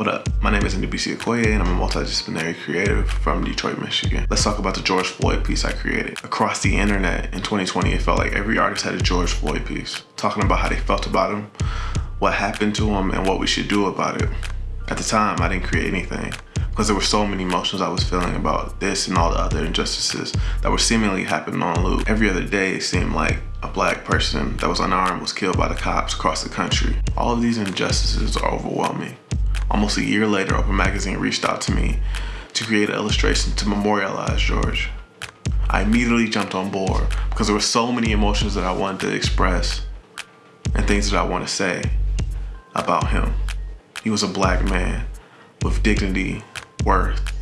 What up? My name is Ndubisi Okoye and I'm a multidisciplinary creative from Detroit, Michigan. Let's talk about the George Floyd piece I created. Across the internet in 2020, it felt like every artist had a George Floyd piece, talking about how they felt about him, what happened to him, and what we should do about it. At the time, I didn't create anything because there were so many emotions I was feeling about this and all the other injustices that were seemingly happening on loop. Every other day, it seemed like a black person that was unarmed was killed by the cops across the country. All of these injustices are overwhelming. Almost a year later, Oprah Magazine reached out to me to create an illustration to memorialize George. I immediately jumped on board because there were so many emotions that I wanted to express and things that I want to say about him. He was a black man with dignity worth.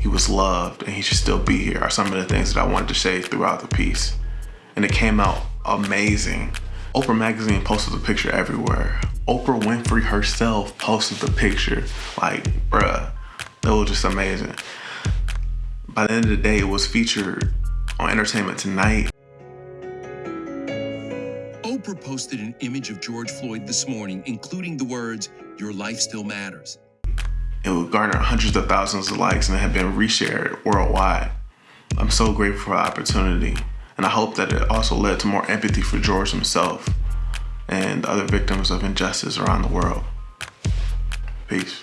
He was loved and he should still be here are some of the things that I wanted to say throughout the piece. And it came out amazing. Oprah Magazine posted the picture everywhere. Oprah Winfrey herself posted the picture. Like, bruh, that was just amazing. By the end of the day, it was featured on Entertainment Tonight. Oprah posted an image of George Floyd this morning, including the words, your life still matters it would garner hundreds of thousands of likes and have been reshared worldwide. I'm so grateful for the opportunity and I hope that it also led to more empathy for George himself and other victims of injustice around the world. Peace.